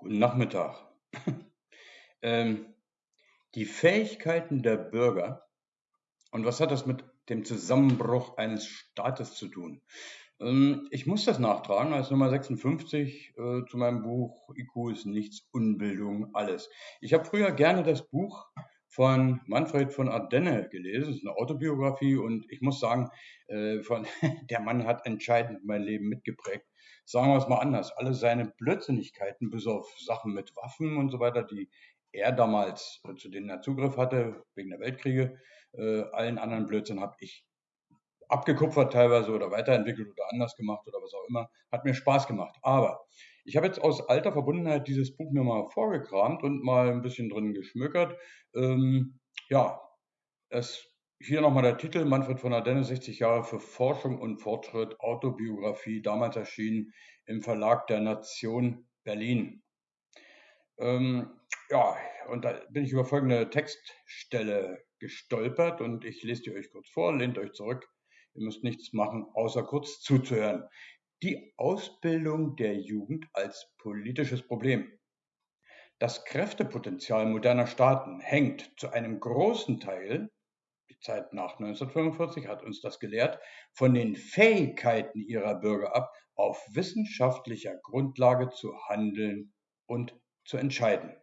Guten Nachmittag. Ähm, die Fähigkeiten der Bürger und was hat das mit dem Zusammenbruch eines Staates zu tun? Ähm, ich muss das nachtragen als Nummer 56 äh, zu meinem Buch IQ ist nichts, Unbildung, alles. Ich habe früher gerne das Buch von Manfred von Ardenne gelesen. Das ist eine Autobiografie und ich muss sagen, äh, von, der Mann hat entscheidend mein Leben mitgeprägt. Sagen wir es mal anders. Alle seine Blödsinnigkeiten, bis auf Sachen mit Waffen und so weiter, die er damals, äh, zu denen er Zugriff hatte, wegen der Weltkriege, äh, allen anderen Blödsinn habe ich abgekupfert teilweise oder weiterentwickelt oder anders gemacht oder was auch immer. Hat mir Spaß gemacht. Aber ich habe jetzt aus alter Verbundenheit dieses Buch mir mal vorgekramt und mal ein bisschen drin geschmückert. Ähm, ja, es hier nochmal der Titel, Manfred von der Denne, 60 Jahre für Forschung und Fortschritt, Autobiografie, damals erschienen im Verlag der Nation Berlin. Ähm, ja, und da bin ich über folgende Textstelle gestolpert und ich lese die euch kurz vor, lehnt euch zurück. Ihr müsst nichts machen, außer kurz zuzuhören die Ausbildung der Jugend als politisches Problem. Das Kräftepotenzial moderner Staaten hängt zu einem großen Teil, die Zeit nach 1945 hat uns das gelehrt, von den Fähigkeiten ihrer Bürger ab, auf wissenschaftlicher Grundlage zu handeln und zu entscheiden.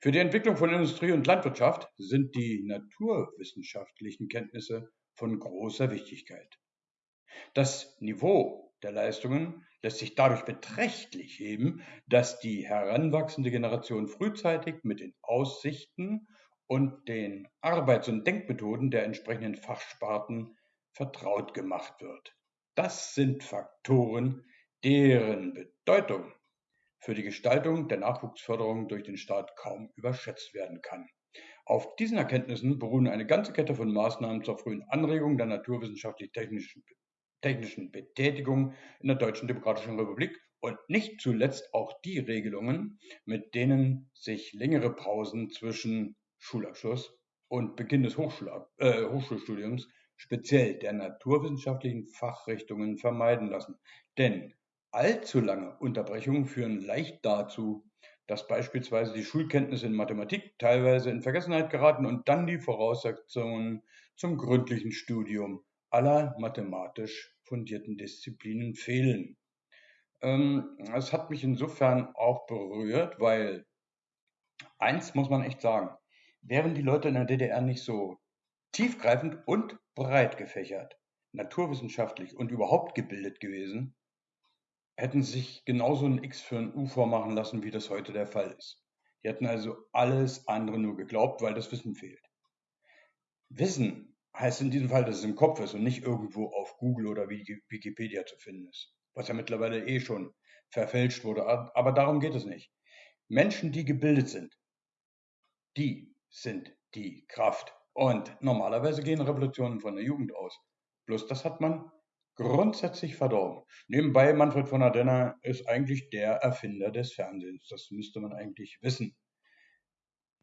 Für die Entwicklung von Industrie und Landwirtschaft sind die naturwissenschaftlichen Kenntnisse von großer Wichtigkeit. Das Niveau der Leistungen lässt sich dadurch beträchtlich heben, dass die heranwachsende Generation frühzeitig mit den Aussichten und den Arbeits- und Denkmethoden der entsprechenden Fachsparten vertraut gemacht wird. Das sind Faktoren, deren Bedeutung für die Gestaltung der Nachwuchsförderung durch den Staat kaum überschätzt werden kann. Auf diesen Erkenntnissen beruhen eine ganze Kette von Maßnahmen zur frühen Anregung der naturwissenschaftlich-technischen technischen Betätigung in der Deutschen Demokratischen Republik und nicht zuletzt auch die Regelungen, mit denen sich längere Pausen zwischen Schulabschluss und Beginn des Hochschul äh, Hochschulstudiums speziell der naturwissenschaftlichen Fachrichtungen vermeiden lassen. Denn allzu lange Unterbrechungen führen leicht dazu, dass beispielsweise die Schulkenntnisse in Mathematik teilweise in Vergessenheit geraten und dann die Voraussetzungen zum gründlichen Studium aller mathematisch fundierten Disziplinen fehlen. Ähm, es hat mich insofern auch berührt, weil eins muss man echt sagen, wären die Leute in der DDR nicht so tiefgreifend und breit gefächert, naturwissenschaftlich und überhaupt gebildet gewesen, hätten sich genauso ein X für ein U vormachen lassen, wie das heute der Fall ist. Die hätten also alles andere nur geglaubt, weil das Wissen fehlt. Wissen heißt in diesem Fall, dass es im Kopf ist und nicht irgendwo auf Google oder Wikipedia zu finden ist, was ja mittlerweile eh schon verfälscht wurde. Aber darum geht es nicht. Menschen, die gebildet sind, die sind die Kraft. Und normalerweise gehen Revolutionen von der Jugend aus. Bloß das hat man grundsätzlich verdorben. Nebenbei, Manfred von Adenner ist eigentlich der Erfinder des Fernsehens. Das müsste man eigentlich wissen.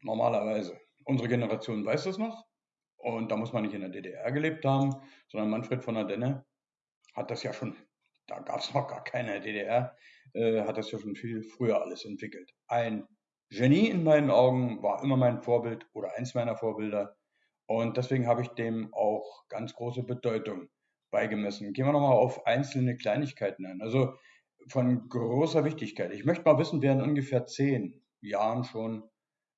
Normalerweise. Unsere Generation weiß das noch. Und da muss man nicht in der DDR gelebt haben, sondern Manfred von der Denne hat das ja schon, da gab es noch gar keine DDR, äh, hat das ja schon viel früher alles entwickelt. Ein Genie in meinen Augen war immer mein Vorbild oder eins meiner Vorbilder. Und deswegen habe ich dem auch ganz große Bedeutung beigemessen. Gehen wir nochmal auf einzelne Kleinigkeiten ein. Also von großer Wichtigkeit. Ich möchte mal wissen, wer in ungefähr zehn Jahren schon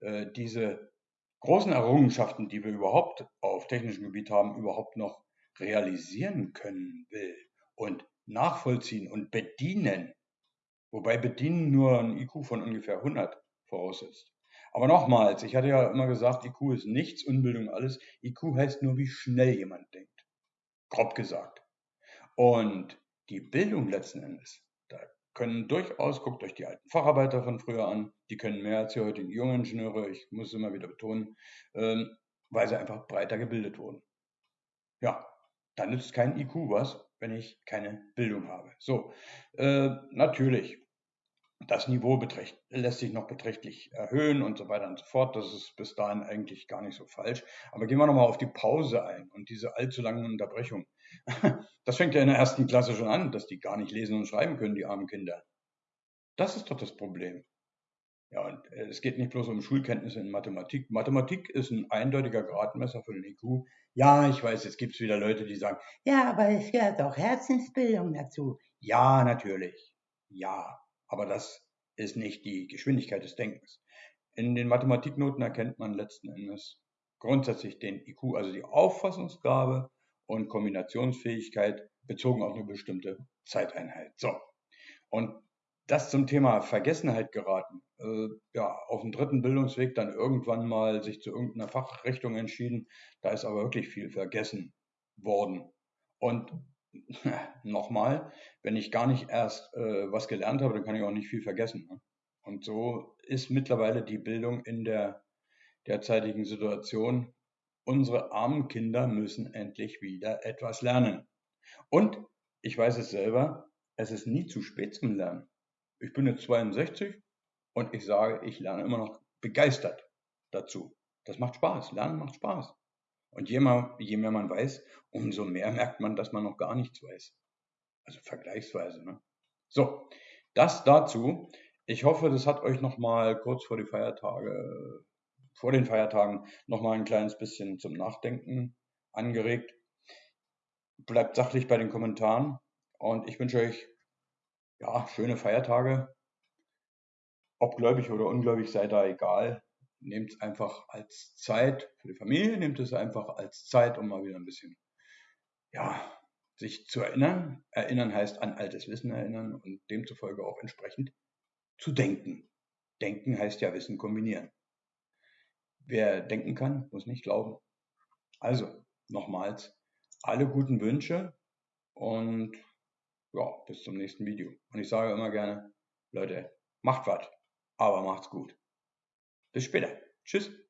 äh, diese großen Errungenschaften, die wir überhaupt auf technischem Gebiet haben, überhaupt noch realisieren können will und nachvollziehen und bedienen. Wobei bedienen nur ein IQ von ungefähr 100 voraussetzt. Aber nochmals, ich hatte ja immer gesagt, IQ ist nichts, Unbildung alles. IQ heißt nur, wie schnell jemand denkt. Grob gesagt. Und die Bildung letzten Endes, können durchaus, guckt euch die alten Facharbeiter von früher an, die können mehr als die heutigen jungen Ingenieure, ich muss es immer wieder betonen, ähm, weil sie einfach breiter gebildet wurden. Ja, dann nützt kein IQ was, wenn ich keine Bildung habe. So, äh, natürlich, das Niveau lässt sich noch beträchtlich erhöhen und so weiter und so fort. Das ist bis dahin eigentlich gar nicht so falsch. Aber gehen wir nochmal auf die Pause ein und diese allzu langen Unterbrechungen. Das fängt ja in der ersten Klasse schon an, dass die gar nicht lesen und schreiben können, die armen Kinder. Das ist doch das Problem. Ja, und äh, es geht nicht bloß um Schulkenntnisse in Mathematik. Mathematik ist ein eindeutiger Gradmesser für den IQ. Ja, ich weiß, jetzt gibt es wieder Leute, die sagen, ja, aber es gehört auch Herzensbildung dazu. Ja, natürlich. Ja, aber das ist nicht die Geschwindigkeit des Denkens. In den Mathematiknoten erkennt man letzten Endes grundsätzlich den IQ, also die Auffassungsgabe und Kombinationsfähigkeit bezogen auf eine bestimmte Zeiteinheit. So. Und das zum Thema Vergessenheit geraten, äh, ja, auf dem dritten Bildungsweg dann irgendwann mal sich zu irgendeiner Fachrichtung entschieden, da ist aber wirklich viel vergessen worden. Und nochmal, wenn ich gar nicht erst äh, was gelernt habe, dann kann ich auch nicht viel vergessen. Ne? Und so ist mittlerweile die Bildung in der derzeitigen Situation. Unsere armen Kinder müssen endlich wieder etwas lernen. Und ich weiß es selber, es ist nie zu spät zum Lernen. Ich bin jetzt 62 und ich sage, ich lerne immer noch begeistert dazu. Das macht Spaß. Lernen macht Spaß. Und je mehr, je mehr man weiß, umso mehr merkt man, dass man noch gar nichts weiß. Also vergleichsweise. Ne? So, das dazu. Ich hoffe, das hat euch nochmal kurz vor die Feiertage, vor den Feiertagen nochmal ein kleines bisschen zum Nachdenken angeregt. Bleibt sachlich bei den Kommentaren und ich wünsche euch ja, schöne Feiertage. Ob gläubig oder ungläubig, sei da egal. Nehmt es einfach als Zeit für die Familie, nehmt es einfach als Zeit, um mal wieder ein bisschen, ja, sich zu erinnern. Erinnern heißt an altes Wissen erinnern und demzufolge auch entsprechend zu denken. Denken heißt ja Wissen kombinieren. Wer denken kann, muss nicht glauben. Also, nochmals, alle guten Wünsche und ja, bis zum nächsten Video. Und ich sage immer gerne, Leute, macht was, aber macht's gut. Bis später. Tschüss.